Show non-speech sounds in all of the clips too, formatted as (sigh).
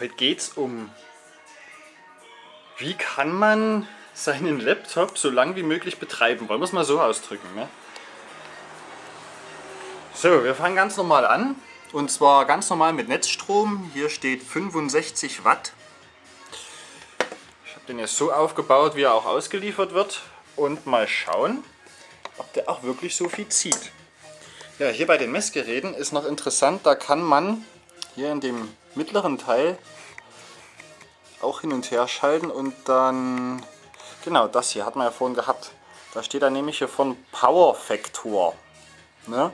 Heute geht es um, wie kann man seinen Laptop so lang wie möglich betreiben. Wollen wir es mal so ausdrücken. Ne? So, wir fangen ganz normal an. Und zwar ganz normal mit Netzstrom. Hier steht 65 Watt. Ich habe den jetzt so aufgebaut, wie er auch ausgeliefert wird. Und mal schauen, ob der auch wirklich so viel zieht. Ja, hier bei den Messgeräten ist noch interessant, da kann man hier in dem mittleren Teil auch hin und her schalten und dann, genau das hier hat man ja vorhin gehabt. Da steht dann nämlich hier von Power Factor. Ne?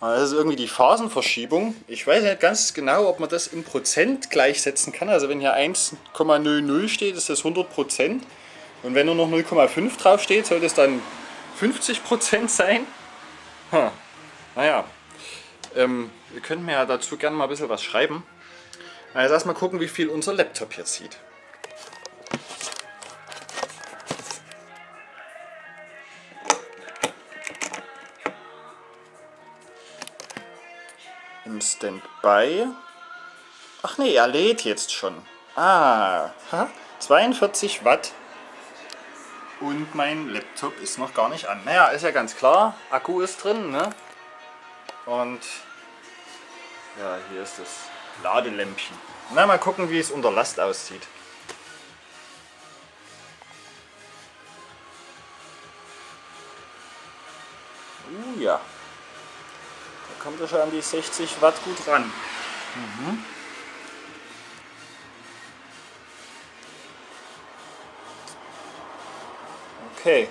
Das ist irgendwie die Phasenverschiebung. Ich weiß nicht ganz genau, ob man das in Prozent gleichsetzen kann. Also wenn hier 1,00 steht, ist das 100 Prozent. Und wenn nur noch 0,5 drauf steht, soll das dann 50 Prozent sein. Hm. Naja, ähm, ihr könnt mir ja dazu gerne mal ein bisschen was schreiben. Also erstmal gucken, wie viel unser Laptop hier zieht. Im Standby. Ach nee, er lädt jetzt schon. Ah, 42 Watt. Und mein Laptop ist noch gar nicht an. Naja, ist ja ganz klar. Akku ist drin, ne? Und ja, hier ist das Ladelämpchen. Na, mal gucken, wie es unter Last aussieht. Uh ja. Da kommt er schon an die 60 Watt gut ran. Mhm. Okay.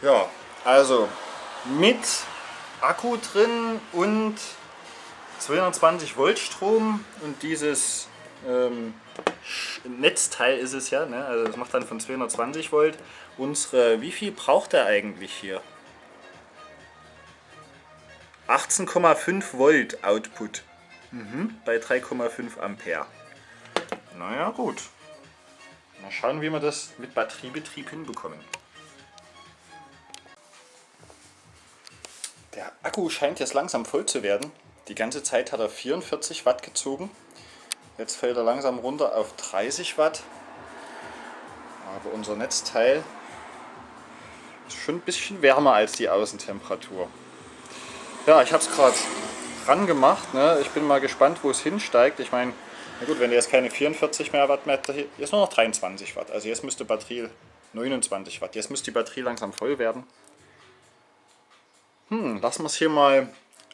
Ja, also mit Akku drin und 220 Volt Strom und dieses ähm, Netzteil ist es ja, ne? also das macht dann von 220 Volt. Unsere, wie viel braucht er eigentlich hier? 18,5 Volt Output mhm. bei 3,5 Ampere. Naja gut. Mal schauen, wie wir das mit Batteriebetrieb hinbekommen. Der Akku scheint jetzt langsam voll zu werden. Die ganze Zeit hat er 44 Watt gezogen. Jetzt fällt er langsam runter auf 30 Watt. Aber unser Netzteil ist schon ein bisschen wärmer als die Außentemperatur. Ja, ich habe es gerade ran gemacht. Ne? Ich bin mal gespannt, wo es hinsteigt. Ich meine, na gut, wenn jetzt keine 44 mehr Watt mehr, jetzt nur noch 23 Watt. Also jetzt müsste Batterie 29 Watt. Jetzt müsste die Batterie langsam voll werden. Hm, lassen wir es hier mal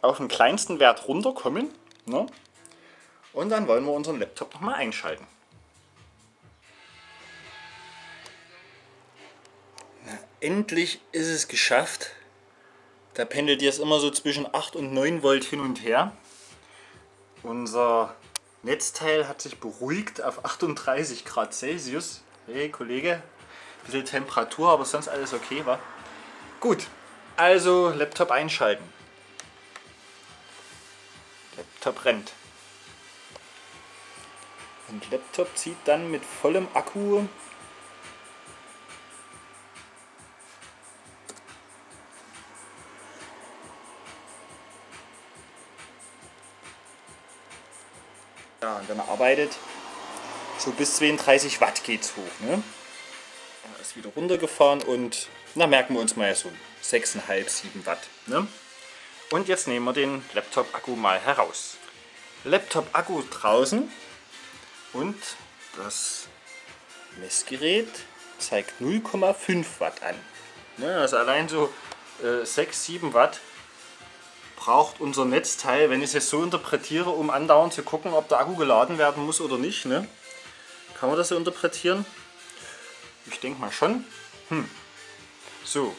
auf den kleinsten Wert runterkommen. Ne? Und dann wollen wir unseren Laptop nochmal einschalten. Na, endlich ist es geschafft. Da pendelt jetzt immer so zwischen 8 und 9 Volt hin und her. Unser Netzteil hat sich beruhigt auf 38 Grad Celsius. Hey Kollege, ein bisschen Temperatur, aber sonst alles okay war. Gut, also Laptop einschalten. Laptop rennt. Und Laptop zieht dann mit vollem Akku Ja, und dann arbeitet so bis 32 Watt geht's hoch. Ne? Ist wieder runtergefahren und na merken wir uns mal so 6,5, 7 Watt. Ne? Und jetzt nehmen wir den Laptop-Akku mal heraus. Laptop-Akku draußen und das Messgerät zeigt 0,5 Watt an. Ne, also allein so äh, 6, 7 Watt braucht unser Netzteil, wenn ich es jetzt so interpretiere, um andauernd zu gucken, ob der Akku geladen werden muss oder nicht. Ne? Kann man das so interpretieren? Ich denke mal schon. Hm. So,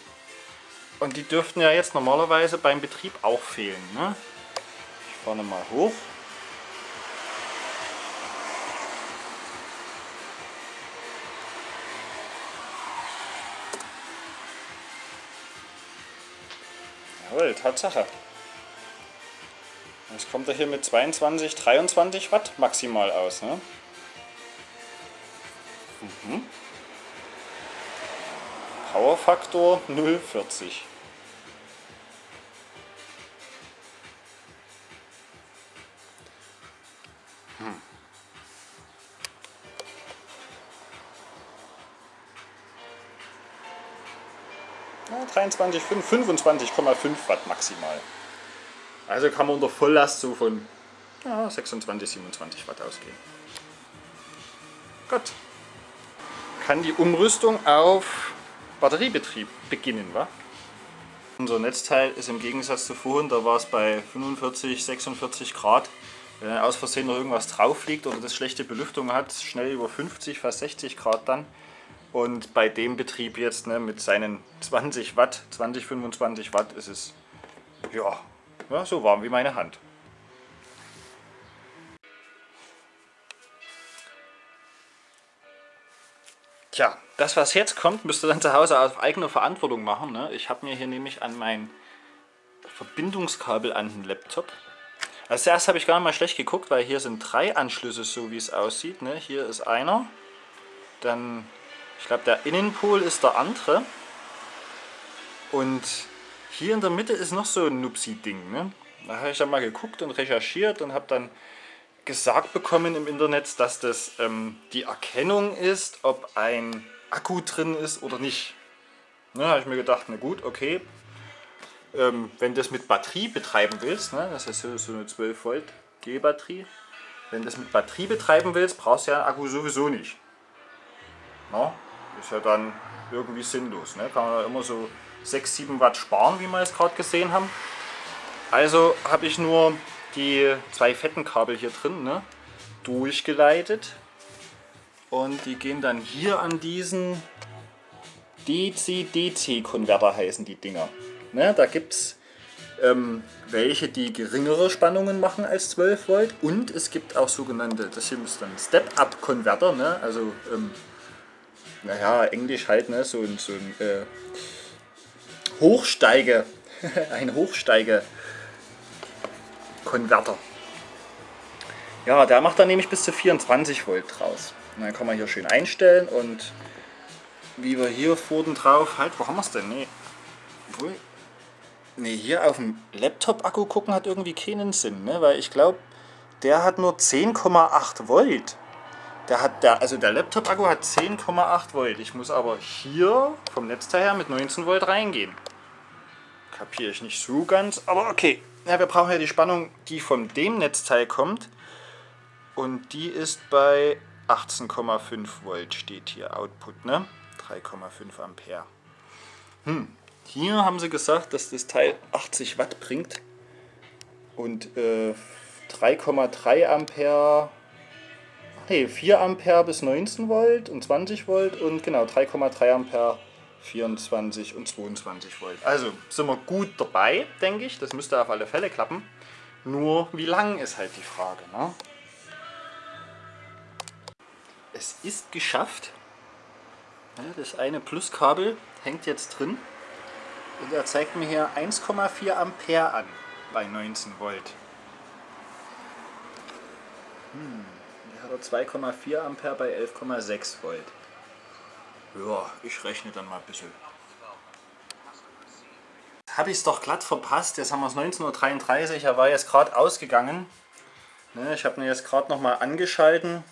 und die dürften ja jetzt normalerweise beim Betrieb auch fehlen. Ne? Ich fahre mal hoch. Jawohl, Tatsache. Jetzt kommt er hier mit 22, 23 Watt maximal aus. Ne? Mhm. Powerfaktor 040. Hm. Ja, 23,5, 25,5 Watt maximal. Also kann man unter Volllast so von ja, 26, 27 Watt ausgehen. Gut. Kann die Umrüstung auf Batteriebetrieb beginnen, wa? Unser Netzteil ist im Gegensatz zu vorhin, da war es bei 45, 46 Grad. Wenn aus Versehen noch irgendwas drauf liegt oder das schlechte Belüftung hat, schnell über 50, fast 60 Grad dann. Und bei dem Betrieb jetzt ne, mit seinen 20 Watt, 20, 25 Watt ist es ja, ja so warm wie meine Hand. Tja, das was jetzt kommt, müsst ihr dann zu Hause auf eigene Verantwortung machen. Ne? Ich habe mir hier nämlich an mein Verbindungskabel an den Laptop. Als erstes habe ich gar nicht mal schlecht geguckt, weil hier sind drei Anschlüsse, so wie es aussieht. Ne? Hier ist einer, dann, ich glaube der Innenpol ist der andere. Und hier in der Mitte ist noch so ein Nupsi-Ding. Ne? Da habe ich dann mal geguckt und recherchiert und habe dann gesagt bekommen im Internet, dass das ähm, die Erkennung ist, ob ein Akku drin ist oder nicht. Da ne, habe ich mir gedacht, na gut, okay, ähm, wenn du das mit Batterie betreiben willst, ne, das ist so eine 12 Volt G-Batterie, wenn du das mit Batterie betreiben willst, brauchst du ja einen Akku sowieso nicht. Na, ist ja dann irgendwie sinnlos. Ne? Kann man ja immer so 6, 7 Watt sparen, wie wir es gerade gesehen haben. Also habe ich nur die zwei fetten Kabel hier drin ne, durchgeleitet und die gehen dann hier an diesen DC-DC-Konverter heißen die Dinger. Ne, da gibt es ähm, welche, die geringere Spannungen machen als 12 Volt und es gibt auch sogenannte, das hier ist dann Step-Up-Konverter, ne, also ähm, naja, Englisch halt, ne, so, so ein äh, Hochsteige, (laughs) ein Hochsteige Konverter. Ja, der macht dann nämlich bis zu 24 Volt draus. Und dann kann man hier schön einstellen und wie wir hier vorne drauf, halt, wo haben wir es denn? Nee. Nee, hier auf dem Laptop-Akku gucken hat irgendwie keinen Sinn, ne? weil ich glaube, der hat nur 10,8 Volt. Der hat der, also der Laptop-Akku hat 10,8 Volt. Ich muss aber hier vom Netzteil her mit 19 Volt reingehen. Kapiere ich nicht so ganz, aber okay. Ja, wir brauchen ja die Spannung, die von dem Netzteil kommt. Und die ist bei 18,5 Volt steht hier Output, ne? 3,5 Ampere. Hm. Hier haben sie gesagt, dass das Teil 80 Watt bringt und äh, 3,3 Ampere, nee, 4 Ampere bis 19 Volt und 20 Volt und genau 3,3 Ampere 24 und 22 Volt. Also sind wir gut dabei, denke ich. Das müsste auf alle Fälle klappen. Nur wie lang ist halt die Frage. Ne? Es ist geschafft. das eine Pluskabel hängt jetzt drin. Und er zeigt mir hier 1,4 Ampere an bei 19 Volt. Hm, hier hat er 2,4 Ampere bei 11,6 Volt. Ja, ich rechne dann mal ein bisschen. Habe ich es doch glatt verpasst. Jetzt haben wir es 19.33 Uhr. Er war jetzt gerade ausgegangen. Ne, ich habe ihn jetzt gerade nochmal angeschalten.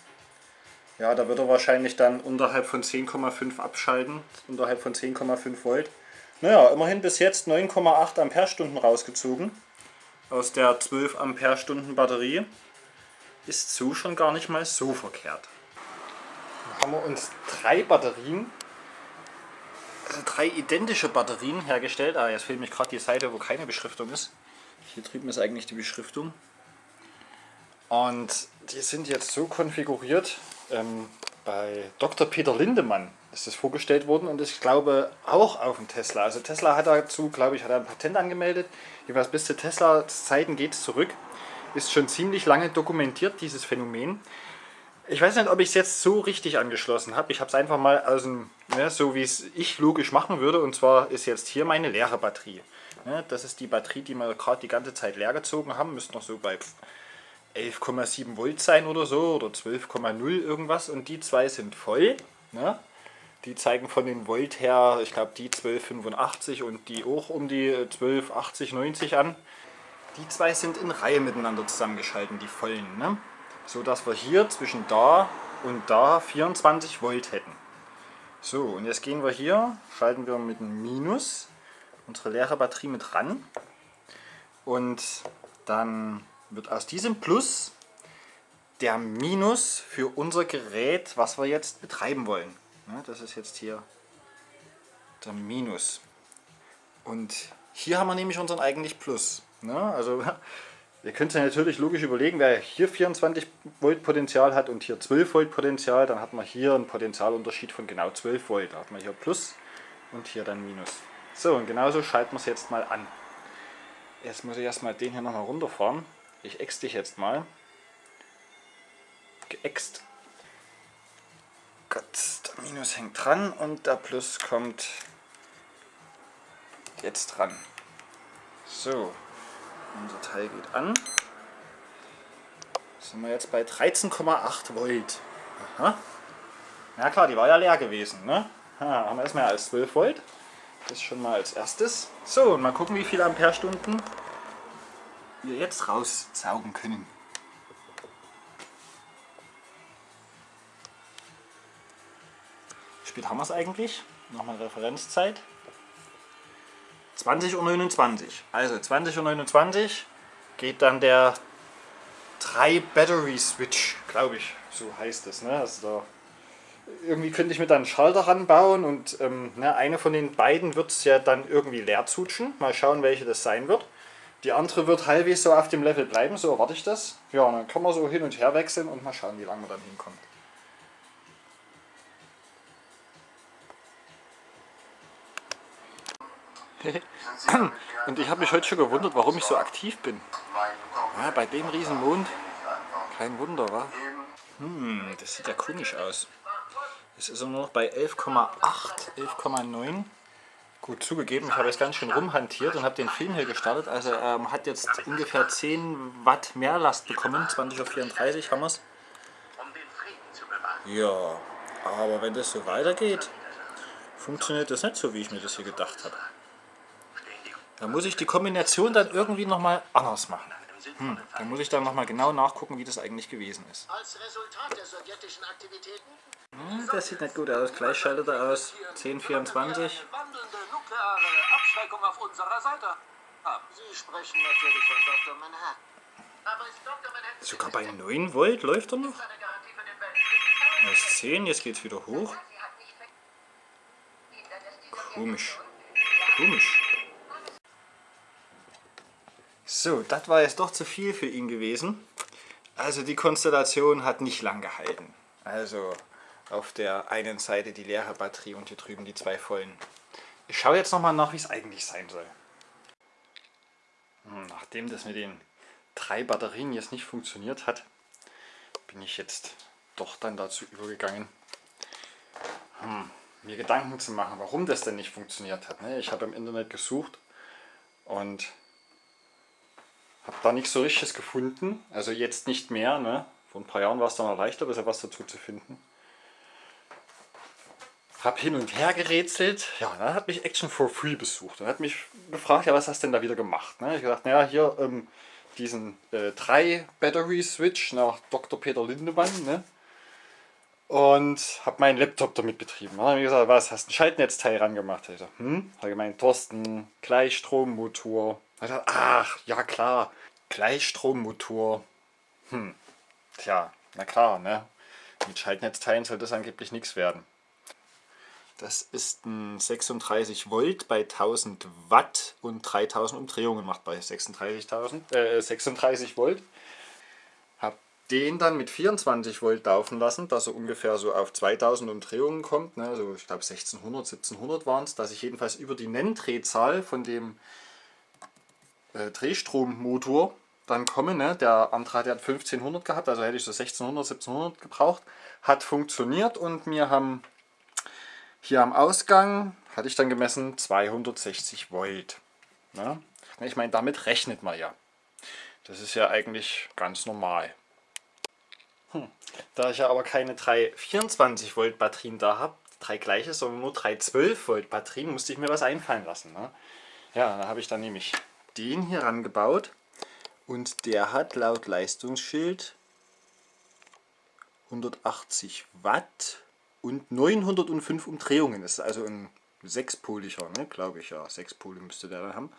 Ja, da wird er wahrscheinlich dann unterhalb von 10,5 abschalten. Unterhalb von 10,5 Volt. Naja, immerhin bis jetzt 9,8 Ampere-Stunden rausgezogen. Aus der 12 Ampere-Stunden Batterie. Ist so schon gar nicht mal so verkehrt haben wir uns drei Batterien, also drei identische Batterien hergestellt. Ah, jetzt fehlt mich gerade die Seite, wo keine Beschriftung ist. Hier drüben ist eigentlich die Beschriftung. Und die sind jetzt so konfiguriert, ähm, bei Dr. Peter Lindemann ist das vorgestellt worden und ich glaube auch auf dem Tesla. Also Tesla hat dazu, glaube ich, hat ein Patent angemeldet. Jeweils bis zu Tesla-Zeiten geht es zurück. Ist schon ziemlich lange dokumentiert, dieses Phänomen. Ich weiß nicht, ob ich es jetzt so richtig angeschlossen habe. Ich habe es einfach mal dem, ne, so wie es ich logisch machen würde. Und zwar ist jetzt hier meine leere Batterie. Ne, das ist die Batterie, die wir gerade die ganze Zeit leer gezogen haben. Müsste noch so bei 11,7 Volt sein oder so oder 12,0 irgendwas. Und die zwei sind voll. Ne? Die zeigen von den Volt her, ich glaube die 1285 und die auch um die 1280, 90 an. Die zwei sind in Reihe miteinander zusammengeschalten, die vollen. Ne? So dass wir hier zwischen da und da 24 Volt hätten. So, und jetzt gehen wir hier, schalten wir mit dem Minus unsere leere Batterie mit ran und dann wird aus diesem Plus der Minus für unser Gerät, was wir jetzt betreiben wollen. Das ist jetzt hier der Minus. Und hier haben wir nämlich unseren eigentlich Plus. Also ihr könnt ja natürlich logisch überlegen, wer hier 24 Volt Potenzial hat und hier 12 Volt Potenzial, dann hat man hier einen Potenzialunterschied von genau 12 Volt. Da hat man hier Plus und hier dann Minus. So, und genauso schalten wir es jetzt mal an. Jetzt muss ich erstmal den hier nochmal runterfahren. Ich ex dich jetzt mal. Geäxt. Gott, der Minus hängt dran und der Plus kommt jetzt dran. So, unser Teil geht an. Sind wir jetzt bei 13,8 Volt. Aha. Ja klar, die war ja leer gewesen. Ne? Ha, haben wir erstmal als 12 Volt. Das schon mal als erstes. So, und mal gucken, wie viele Amperestunden wir jetzt raussaugen können. Spät haben wir es eigentlich? Nochmal Referenzzeit. 20.29 Uhr. Also 20.29 Uhr geht dann der 3 Battery Switch, glaube ich, so heißt es. Ne? Also da, irgendwie könnte ich mir dann einen Schalter ranbauen und ähm, ne, eine von den beiden wird es ja dann irgendwie leer zutschen. Mal schauen, welche das sein wird. Die andere wird halbwegs so auf dem Level bleiben, so erwarte ich das. Ja, dann kann man so hin und her wechseln und mal schauen, wie lange man dann hinkommt. (coughs) Und ich habe mich heute schon gewundert, warum ich so aktiv bin. Ja, bei dem riesen Mond, kein Wunder, wa? Hm, das sieht ja komisch aus. Es ist nur noch bei 11,8, 11,9. Gut zugegeben, ich habe jetzt ganz schön rumhantiert und habe den Film hier gestartet. Also ähm, hat jetzt ungefähr 10 Watt mehr Last bekommen, 20 auf 34 haben wir es. Ja, aber wenn das so weitergeht, funktioniert das nicht so, wie ich mir das hier gedacht habe. Da muss ich die Kombination dann irgendwie nochmal anders machen. Hm, da muss ich dann nochmal genau nachgucken, wie das eigentlich gewesen ist. Hm, das sieht nicht gut aus. Gleich schaltet er aus. 1024. Sogar bei 9 Volt läuft er noch? Er ist 10, jetzt geht es wieder hoch. Komisch. Komisch. So, das war jetzt doch zu viel für ihn gewesen. Also die Konstellation hat nicht lang gehalten. Also auf der einen Seite die leere Batterie und hier drüben die zwei vollen. Ich schaue jetzt nochmal nach, wie es eigentlich sein soll. Hm, nachdem das mit den drei Batterien jetzt nicht funktioniert hat, bin ich jetzt doch dann dazu übergegangen, hm, mir Gedanken zu machen, warum das denn nicht funktioniert hat. Ne? Ich habe im Internet gesucht und habe da nichts so richtiges gefunden. Also jetzt nicht mehr. Ne? Vor ein paar Jahren war es dann leichter, was dazu zu finden. Habe hin und her gerätselt. Ja, dann hat mich Action for Free besucht und hat mich gefragt, ja, was hast du denn da wieder gemacht? Ne? Ich gedacht, naja, hier ähm, diesen äh, 3 Battery Switch nach Dr. Peter Lindemann. Ne? Und habe meinen Laptop damit betrieben. Dann habe ich gesagt, was, hast du ein Schaltnetzteil rangemacht? Gesagt, hm? Habe gemeint, Thorsten, Gleichstrommotor. Gesagt, ach, ja klar, Gleichstrommotor. Hm, tja, na klar, ne? Mit Schaltnetzteilen soll das angeblich nichts werden. Das ist ein 36 Volt bei 1000 Watt und 3000 Umdrehungen macht bei 36.000, äh, 36 Volt. Habe den dann mit 24 Volt laufen lassen, dass er ungefähr so auf 2000 Umdrehungen kommt. Ne? Also ich glaube 1600, 1700 waren es, dass ich jedenfalls über die Nenndrehzahl von dem äh, Drehstrommotor dann komme. Ne? Der andere hat ja 1500 gehabt, also hätte ich so 1600, 1700 gebraucht. Hat funktioniert und wir haben hier am Ausgang hatte ich dann gemessen 260 Volt. Ne? Ich meine, damit rechnet man ja. Das ist ja eigentlich ganz normal. Hm. Da ich ja aber keine drei 24 Volt Batterien da habe, drei gleiche, sondern nur drei 12 Volt Batterien, musste ich mir was einfallen lassen. Ne? Ja, da habe ich dann nämlich den hier rangebaut und der hat laut Leistungsschild 180 Watt und 905 Umdrehungen. Das ist also ein sechspoliger, ne? glaube ich ja. Sechs Pole müsste der da haben.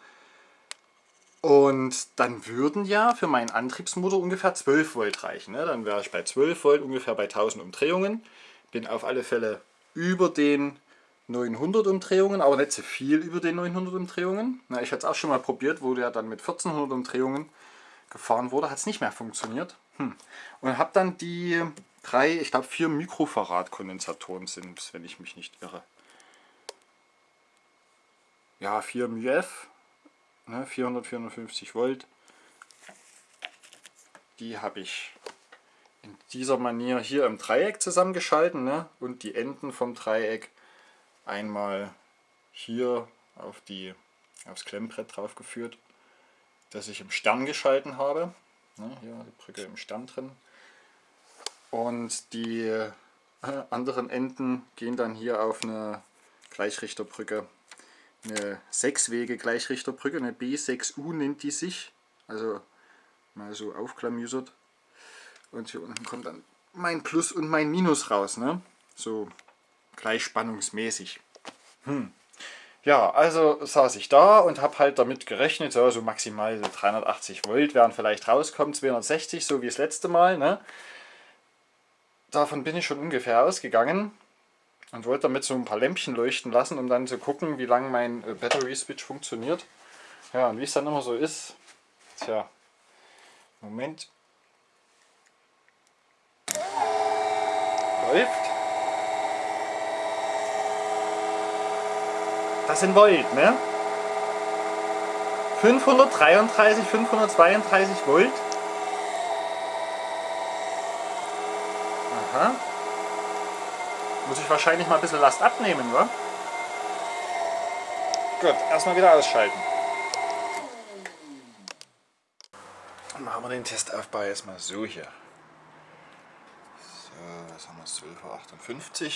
Und dann würden ja für meinen Antriebsmotor ungefähr 12 Volt reichen. Ne? Dann wäre ich bei 12 Volt ungefähr bei 1000 Umdrehungen. Bin auf alle Fälle über den 900 Umdrehungen, aber nicht so viel über den 900 Umdrehungen. Na, ich hatte es auch schon mal probiert, wo der dann mit 1400 Umdrehungen gefahren wurde, hat es nicht mehr funktioniert. Hm. Und habe dann die drei, ich glaube vier Mikrofarad Kondensatoren sind wenn ich mich nicht irre. Ja, 4 μF, ne, 400, 450 Volt. Die habe ich in dieser Manier hier im Dreieck zusammengeschalten ne, und die Enden vom Dreieck einmal hier auf die, aufs Klemmbrett drauf geführt, das ich im Stern geschalten habe. Ne, hier die Brücke im Stern drin. Und die äh, anderen Enden gehen dann hier auf eine Gleichrichterbrücke, eine sechswege Gleichrichterbrücke, eine B6U nennt die sich, also mal so aufklamüsert. Und hier unten kommt dann mein Plus und mein Minus raus, ne? so gleichspannungsmäßig. Hm. Ja, also saß ich da und habe halt damit gerechnet, so also maximal 380 Volt werden vielleicht rauskommen, 260, so wie das letzte Mal. Ne? Davon bin ich schon ungefähr ausgegangen und wollte damit so ein paar Lämpchen leuchten lassen, um dann zu gucken, wie lange mein äh, Battery Switch funktioniert. Ja, und wie es dann immer so ist, tja, Moment, läuft. Das sind Volt, ne? 533, 532 Volt. Aha. Muss ich wahrscheinlich mal ein bisschen Last abnehmen, wa? Gut, erstmal wieder ausschalten. Machen wir den Testaufbau erstmal so hier. So, was haben wir? 12.58 Uhr.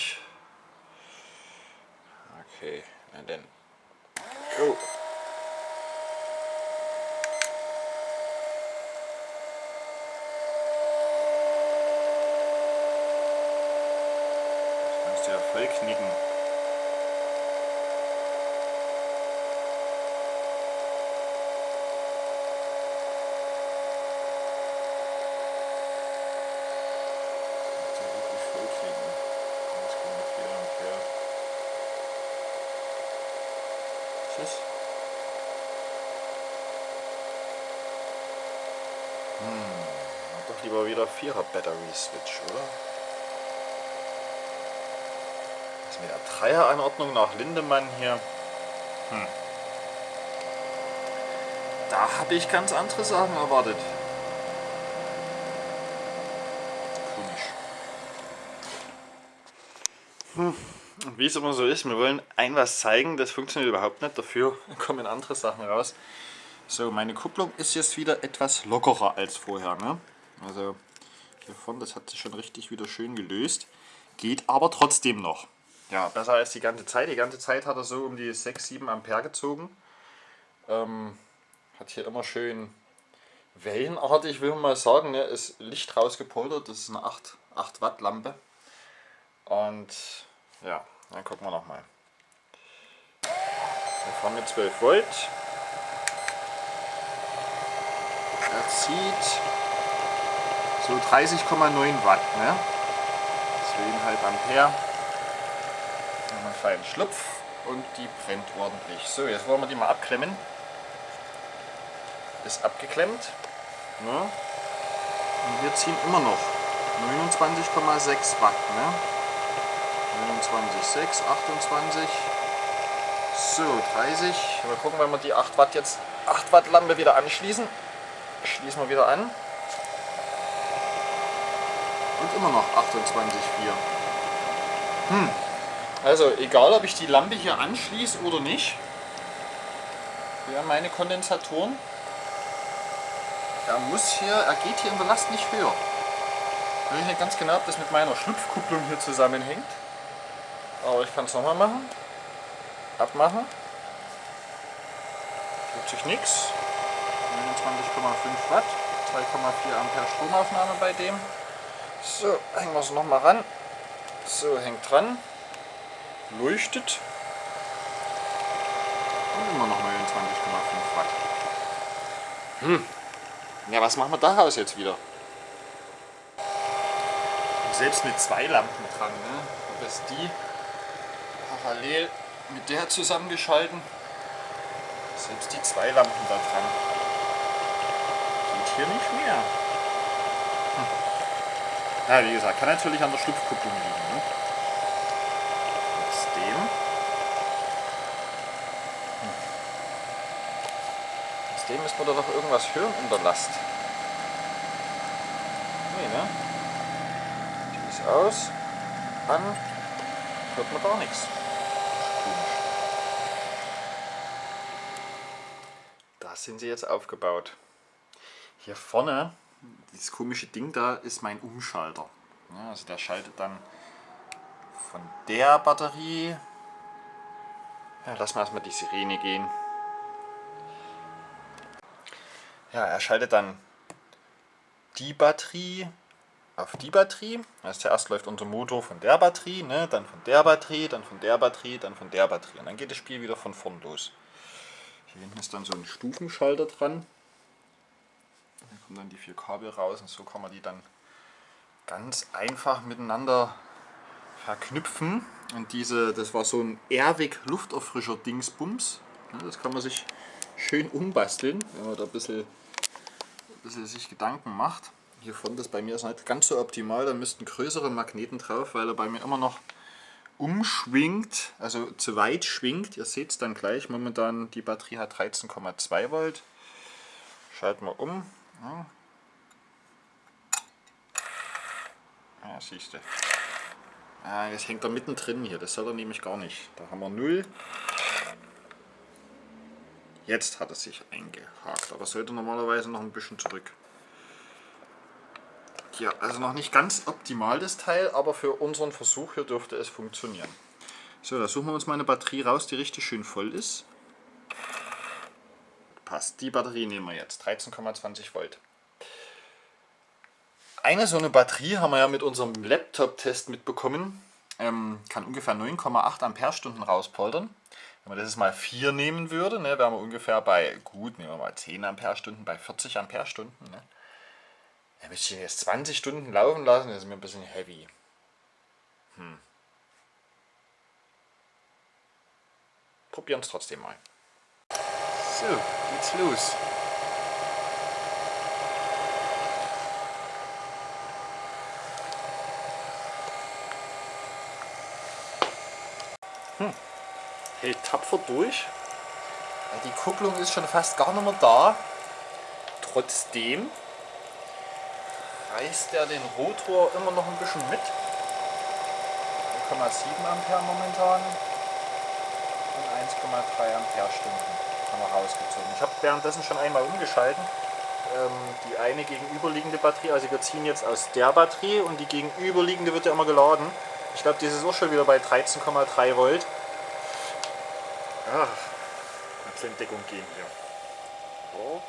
Okay. And then go. Das kannst du ja voll knicken. 4er Battery Switch, oder? Das ist mit der Dreier-Anordnung nach Lindemann hier. Hm. Da habe ich ganz andere Sachen erwartet. Komisch. Hm. Wie es immer so ist, wir wollen ein was zeigen, das funktioniert überhaupt nicht. Dafür (laughs) kommen andere Sachen raus. So, meine Kupplung ist jetzt wieder etwas lockerer als vorher. Ne? Also vorne, das hat sich schon richtig wieder schön gelöst. Geht aber trotzdem noch. Ja, besser als die ganze Zeit. Die ganze Zeit hat er so um die 6, 7 Ampere gezogen. Ähm, hat hier immer schön wellenartig, will man mal sagen. Ne, ist Licht rausgepoltert. Das ist eine 8, 8 Watt Lampe. Und ja, dann gucken wir nochmal. Wir fahren mit 12 Volt. Er zieht so 30,9 Watt, ne? 2,5 Ampere. Dann einen feinen Schlupf und die brennt ordentlich. So, jetzt wollen wir die mal abklemmen. Ist abgeklemmt. Ne? Und wir ziehen immer noch 29,6 Watt. Ne? 29,6, 28. So, 30. Mal gucken, wenn wir die 8 Watt jetzt 8 Watt Lampe wieder anschließen. Schließen wir wieder an und immer noch 28,4. Hm. Also egal ob ich die Lampe hier anschließe oder nicht, ja, meine Kondensatoren, er muss hier, er geht hier in der Last nicht höher. Ich weiß nicht ganz genau, ob das mit meiner Schlupfkupplung hier zusammenhängt. Aber ich kann es nochmal machen. Abmachen. Tut sich nichts. 29,5 Watt, 2,4 Ampere Stromaufnahme bei dem. So, hängen wir es nochmal ran. So, hängt dran. Leuchtet. Watt. Hm. Ja, was machen wir daraus jetzt wieder? Und selbst mit zwei Lampen dran, ne? Ob es die parallel mit der zusammengeschalten, selbst die zwei Lampen da dran. Geht hier nicht mehr. Hm. Ja, wie gesagt, kann natürlich an der Schlupfkupplung liegen. Ne? Trotzdem. Hm. Trotzdem müssen wir da doch irgendwas hören in der Last. Nee, ne? Die ist aus. An. Hört man gar nichts. Da sind sie jetzt aufgebaut. Hier vorne, dieses komische Ding da, ist mein Umschalter. Ja, also der schaltet dann von der Batterie. Ja, lassen wir erstmal die Sirene gehen. Ja, er schaltet dann die Batterie auf die Batterie. Also zuerst läuft unser Motor von der Batterie, ne, dann von der Batterie, dann von der Batterie, dann von der Batterie. Und dann geht das Spiel wieder von vorn los. Hier hinten ist dann so ein Stufenschalter dran. Kommen dann die vier Kabel raus und so kann man die dann ganz einfach miteinander verknüpfen. Und diese, das war so ein Airwick Lufterfrischer Dingsbums. Das kann man sich schön umbasteln, wenn man da ein bisschen, ein bisschen sich Gedanken macht. Hier vorne das bei mir ist nicht ganz so optimal, da müssten größere Magneten drauf, weil er bei mir immer noch umschwingt, also zu weit schwingt. Ihr seht es dann gleich, momentan die Batterie hat 13,2 Volt. Schalten wir um. Ja, ja siehst du. Ah, jetzt hängt er mittendrin hier, das soll er nämlich gar nicht. Da haben wir 0. Jetzt hat er sich eingehakt, aber sollte normalerweise noch ein bisschen zurück. Ja, also noch nicht ganz optimal das Teil, aber für unseren Versuch hier dürfte es funktionieren. So, da suchen wir uns mal eine Batterie raus, die richtig schön voll ist. Passt, die Batterie nehmen wir jetzt, 13,20 Volt. Eine so eine Batterie haben wir ja mit unserem Laptop-Test mitbekommen. Ähm, kann ungefähr 9,8 Ampere-Stunden rauspoltern. Wenn man das jetzt mal 4 nehmen würde, ne, wären wir ungefähr bei, gut, nehmen wir mal 10 Ampere-Stunden, bei 40 Ampere-Stunden. Ne. Ja, müsste ich jetzt 20 Stunden laufen lassen, das ist mir ein bisschen heavy. Hm. Probieren es trotzdem mal. So, geht's los. Hm. Hält tapfer durch. Die Kupplung ist schon fast gar nicht mehr da. Trotzdem reißt er den Rotor immer noch ein bisschen mit. 0,7 Ampere momentan und 1,3 Ampere Stunden wir rausgezogen. Ich habe währenddessen schon einmal umgeschalten. Ähm, die eine gegenüberliegende Batterie, also wir ziehen jetzt aus der Batterie und die gegenüberliegende wird ja immer geladen. Ich glaube, die ist auch schon wieder bei 13,3 Volt. Ach, mal in Deckung gehen hier. So.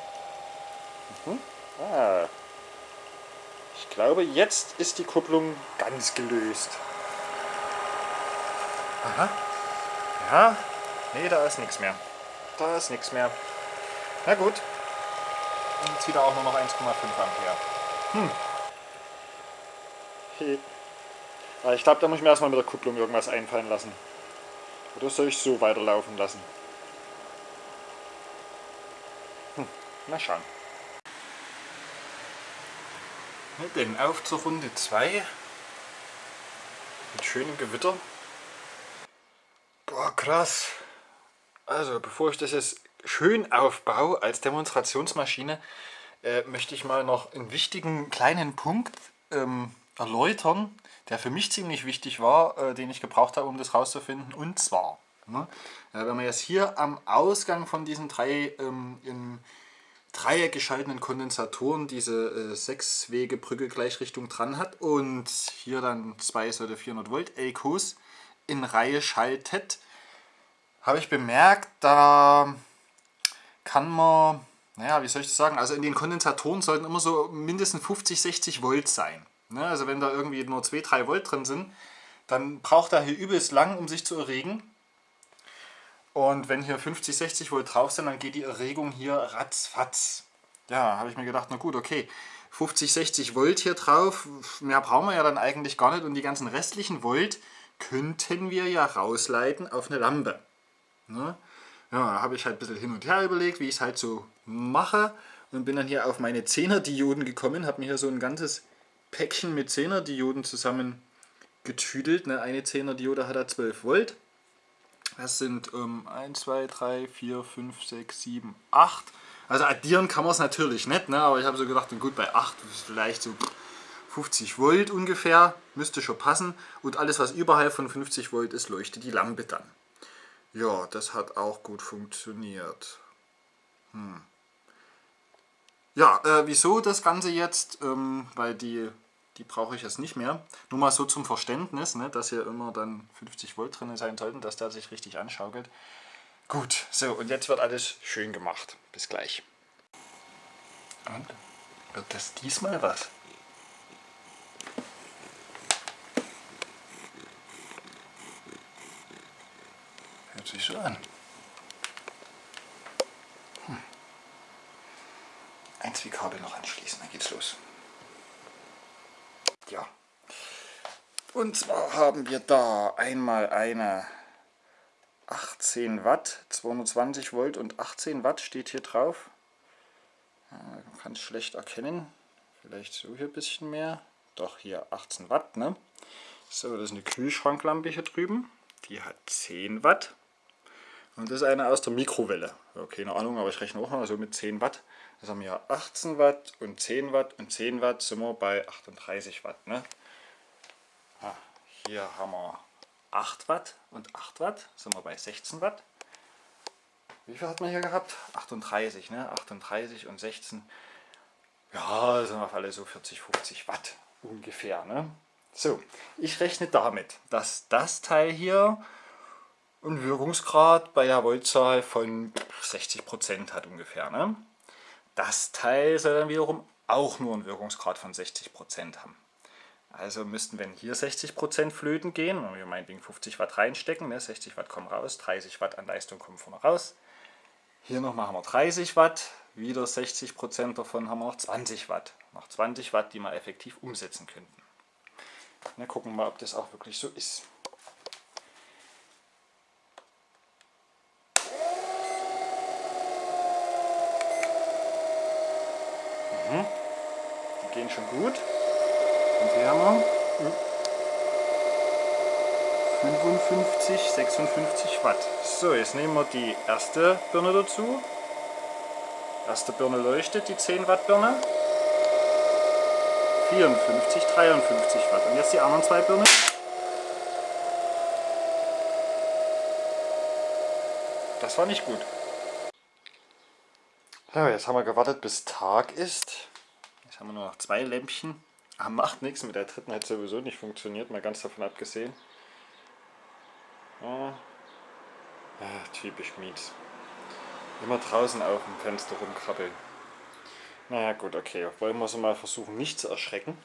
Mhm. Ah. Ich glaube, jetzt ist die Kupplung ganz gelöst. Aha. Ja. Nee, da ist nichts mehr. Da ist nichts mehr. Na gut. Und zieht auch nur noch 1,5 Ampere. Hm. Aber ich glaube, da muss ich mir erstmal mit der Kupplung irgendwas einfallen lassen. Oder soll ich so weiterlaufen lassen? Hm. Mal schauen. Denn auf zur Runde 2 mit schönem Gewitter. Boah, krass. Also, bevor ich das jetzt schön aufbaue als Demonstrationsmaschine, äh, möchte ich mal noch einen wichtigen kleinen Punkt ähm, erläutern, der für mich ziemlich wichtig war, äh, den ich gebraucht habe, um das rauszufinden. Und zwar, ne, äh, wenn man jetzt hier am Ausgang von diesen drei ähm, in Dreieck geschalteten Kondensatoren diese äh, sechswege Brücke Gleichrichtung dran hat und hier dann zwei solche 400 Volt Elkos in Reihe schaltet, habe ich bemerkt, da kann man, naja, wie soll ich das sagen, also in den Kondensatoren sollten immer so mindestens 50, 60 Volt sein. Ne? Also wenn da irgendwie nur 2, 3 Volt drin sind, dann braucht er hier übelst lang, um sich zu erregen. Und wenn hier 50, 60 Volt drauf sind, dann geht die Erregung hier ratzfatz. Ja, habe ich mir gedacht, na gut, okay. 50, 60 Volt hier drauf, mehr brauchen wir ja dann eigentlich gar nicht. Und die ganzen restlichen Volt könnten wir ja rausleiten auf eine Lampe. Ne? Ja, da habe ich halt ein bisschen hin und her überlegt, wie ich es halt so mache. Und bin dann hier auf meine 10er Dioden gekommen, habe mir hier so ein ganzes Päckchen mit 10er Dioden zusammen getüdelt. Ne? Eine 10er Diode hat da 12 Volt. Das sind ähm, 1, 2, 3, 4, 5, 6, 7, 8. Also addieren kann man es natürlich nicht, ne? aber ich habe so gedacht, gut, bei 8 ist vielleicht so 50 Volt ungefähr, müsste schon passen. Und alles, was überhalb von 50 Volt ist, leuchtet die Lampe dann. Ja, das hat auch gut funktioniert. Hm. Ja, äh, wieso das Ganze jetzt? Ähm, weil die die brauche ich jetzt nicht mehr. Nur mal so zum Verständnis, ne, dass hier immer dann 50 Volt drin sein sollten, dass der sich richtig anschaukelt. Gut, so und jetzt wird alles schön gemacht. Bis gleich. Und wird das diesmal was? Sich so an. Hm. Ein Zwiekabel noch anschließen, dann geht's los. Ja. Und zwar haben wir da einmal eine 18 Watt, 220 Volt und 18 Watt steht hier drauf. Man kann es schlecht erkennen. Vielleicht so hier ein bisschen mehr. Doch hier 18 Watt. Ne? So, das ist eine Kühlschranklampe hier drüben. Die hat 10 Watt. Und das ist eine aus der Mikrowelle. Ja, keine Ahnung, aber ich rechne auch mal so mit 10 Watt. Das haben wir 18 Watt und 10 Watt und 10 Watt sind wir bei 38 Watt. Ne? Ah, hier haben wir 8 Watt und 8 Watt, sind wir bei 16 Watt. Wie viel hat man hier gehabt? 38, ne? 38 und 16. Ja, sind wir auf alle so 40, 50 Watt ungefähr. Ne? So, ich rechne damit, dass das Teil hier einen Wirkungsgrad bei der Voltzahl von 60% hat ungefähr. Ne? Das Teil soll dann wiederum auch nur einen Wirkungsgrad von 60% haben. Also müssten, wenn hier 60% flöten gehen, und wir meinetwegen 50 Watt reinstecken, ne, 60 Watt kommen raus, 30 Watt an Leistung kommen vorne raus. Hier noch machen wir 30 Watt, wieder 60% davon haben wir noch 20 Watt. Noch 20 Watt, die wir effektiv umsetzen könnten. Na, gucken wir mal, ob das auch wirklich so ist. Gehen schon gut. Und hier haben wir 55, 56 Watt. So, jetzt nehmen wir die erste Birne dazu. Erste Birne leuchtet, die 10 Watt Birne. 54, 53 Watt. Und jetzt die anderen zwei Birnen. Das war nicht gut. Ja, jetzt haben wir gewartet, bis Tag ist. Haben wir nur noch zwei Lämpchen. Aber macht nichts, mit der dritten hat sowieso nicht funktioniert, mal ganz davon abgesehen. Ja. Ja, typisch Mies. Immer draußen auf dem Fenster rumkrabbeln. Naja gut, okay. Wollen wir es mal versuchen, nicht zu erschrecken.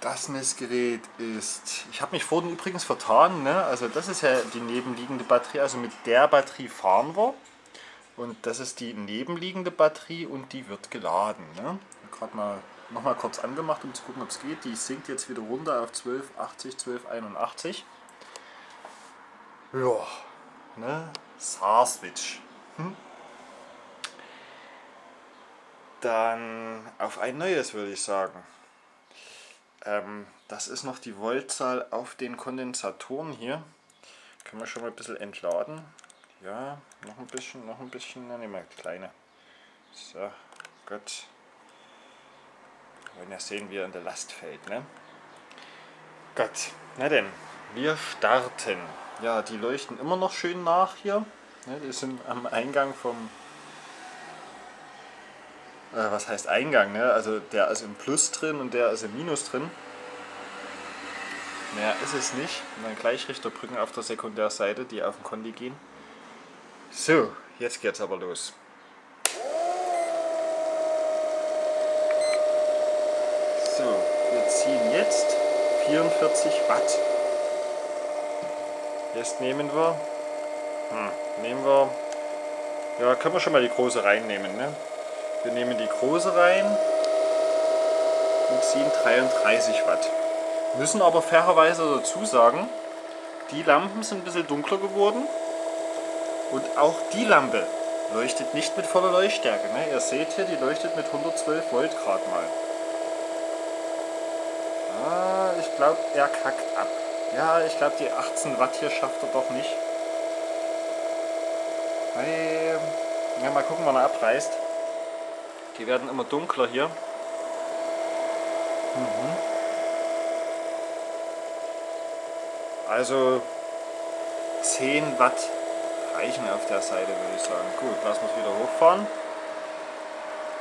Das Messgerät ist... Ich habe mich vorhin übrigens vertan. Ne? Also das ist ja die nebenliegende Batterie. Also mit der Batterie fahren wir. Und das ist die nebenliegende Batterie und die wird geladen. Ne? Gerade mal nochmal kurz angemacht, um zu gucken, ob es geht. Die sinkt jetzt wieder runter auf 1280, 1281. Ja, ne? SAR-Switch. Hm? Dann auf ein neues würde ich sagen. Ähm, das ist noch die Voltzahl auf den Kondensatoren hier. Können wir schon mal ein bisschen entladen. Ja, noch ein bisschen, noch ein bisschen. Wir die kleine. So, gut. Wollen ja sehen, wie er in der Last fällt. Ne? Gut, na denn, wir starten. Ja, die leuchten immer noch schön nach hier. Ne, die sind am Eingang vom... Äh, was heißt Eingang? Ne? Also der ist im Plus drin und der ist im Minus drin. Mehr ist es nicht. Und dann Gleichrichterbrücken auf der Sekundärseite, die auf den Kondi gehen. So, jetzt geht's aber los. So, wir ziehen jetzt 44 Watt. Jetzt nehmen wir Hm, nehmen wir... Ja, können wir schon mal die große reinnehmen. Ne? Wir nehmen die große rein und ziehen 33 Watt. Müssen aber fairerweise dazu sagen, die Lampen sind ein bisschen dunkler geworden und auch die Lampe leuchtet nicht mit voller Leuchtstärke. Ne? Ihr seht hier, die leuchtet mit 112 Volt gerade mal. Ah, ich glaube, er kackt ab. Ja, ich glaube, die 18 Watt hier schafft er doch nicht. Hey, ja, mal gucken, wann er abreißt. Die werden immer dunkler hier. Mhm. Also 10 Watt reichen auf der Seite, würde ich sagen. Gut, lassen wir es wieder hochfahren.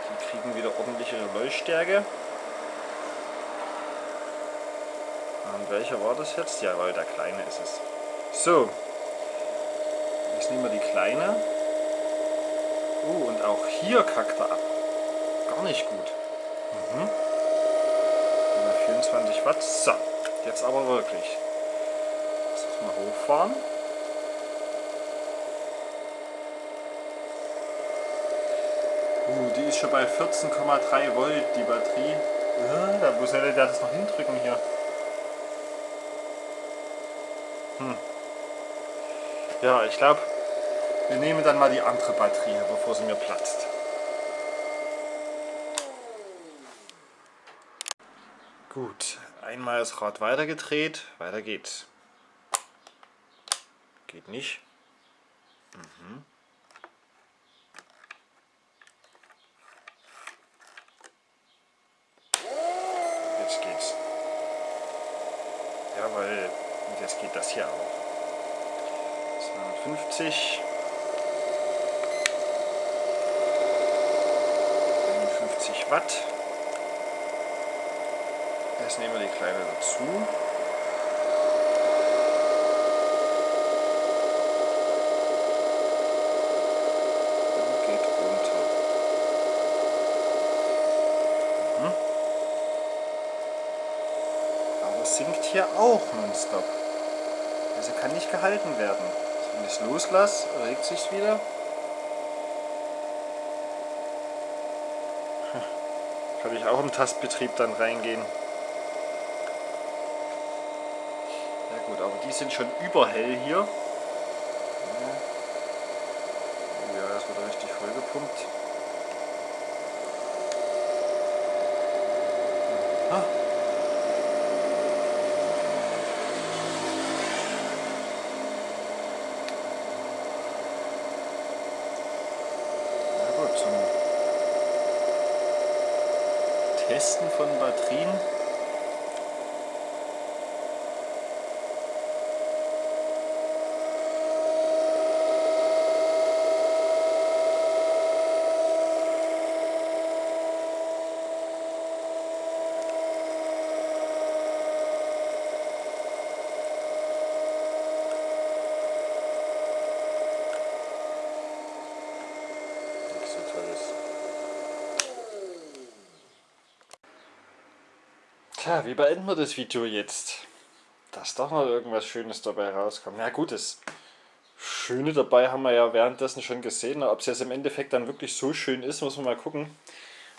Die kriegen wieder ordentliche Leuchtstärke. Und welcher war das jetzt? Jawohl, der kleine ist es. So, jetzt nehmen wir die kleine. Oh, und auch hier kackt er ab. Gar nicht gut. Mhm. 24 Watt. So, jetzt aber wirklich. Lass mal hochfahren. Uh, die ist schon bei 14,3 Volt, die Batterie. Uh, da muss er das noch hindrücken hier. Hm. Ja, ich glaube, wir nehmen dann mal die andere Batterie, bevor sie mir platzt. Gut, einmal das Rad weitergedreht, weiter geht's. Geht nicht. Mhm. Jetzt geht's. Und jetzt geht das hier auch. 250. 51 Watt. Jetzt nehmen wir die kleine dazu. sinkt hier auch nonstop. Also kann nicht gehalten werden. Wenn ich es loslasse, regt sich wieder. Kann ich auch im Tastbetrieb dann reingehen. Ja gut, aber die sind schon überhell hier. Ja, das wird richtig vollgepumpt. Ah. Testen von Batterien. Wie beenden wir das Video jetzt? Dass doch noch irgendwas Schönes dabei rauskommt. Na gut, das Schöne dabei haben wir ja währenddessen schon gesehen. Ob es jetzt im Endeffekt dann wirklich so schön ist, muss man mal gucken.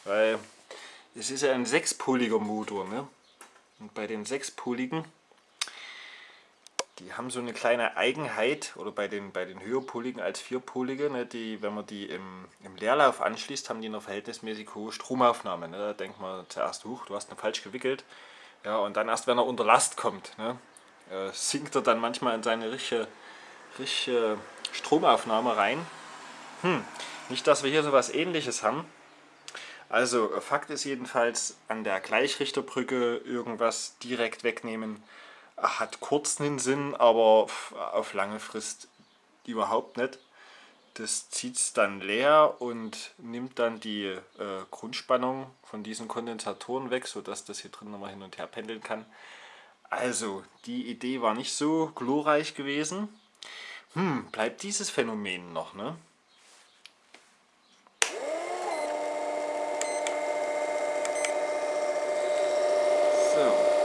Weil es ist ja ein sechspoliger Motor. Ne? Und bei den sechspoligen, die haben so eine kleine Eigenheit, oder bei den, bei den höherpoligen als vierpolige, ne, die, wenn man die im, im Leerlauf anschließt, haben die eine verhältnismäßig hohe Stromaufnahme. Ne? Da denkt man zuerst, huch, du hast ihn falsch gewickelt. Ja, und dann erst, wenn er unter Last kommt, ne, äh, sinkt er dann manchmal in seine richtige, richtige Stromaufnahme rein. Hm, nicht, dass wir hier so was ähnliches haben. Also Fakt ist jedenfalls, an der Gleichrichterbrücke irgendwas direkt wegnehmen hat kurz einen Sinn, aber auf lange Frist überhaupt nicht. Das zieht es dann leer und nimmt dann die äh, Grundspannung von diesen Kondensatoren weg, sodass das hier drin nochmal hin und her pendeln kann. Also, die Idee war nicht so glorreich gewesen. Hm, bleibt dieses Phänomen noch, ne? So.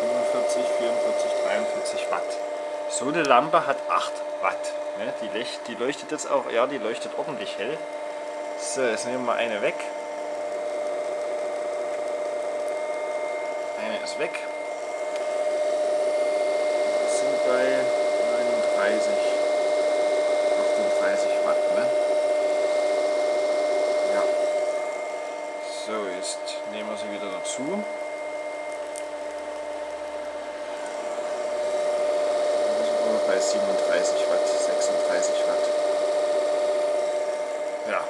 44, 44, 43 Watt. So eine Lampe hat 8 Watt. Ne? Die, leuchtet, die leuchtet jetzt auch, ja, die leuchtet ordentlich hell. So, jetzt nehmen wir eine weg. Eine ist weg. Wir sind bei 39, 38 Watt. Ne? Ja. So, jetzt nehmen wir sie wieder dazu. bei 37 Watt, 36 Watt. Ja,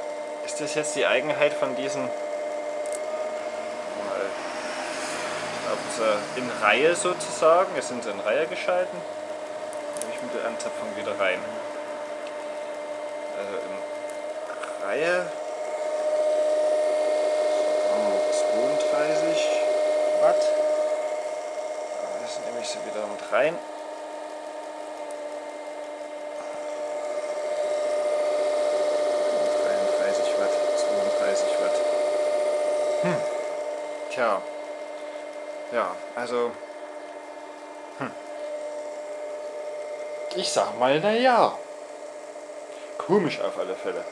ist jetzt die Eigenheit von diesen in Reihe sozusagen, es sind sie in Reihe geschalten, nehme ich mit der Anzapfung wieder rein. Also in Reihe 32 Watt, jetzt nehme ich sie wieder mit rein. 30 Watt. Hm. Tja. Ja, also. Hm. Ich sag mal, na ja. Komisch auf alle Fälle.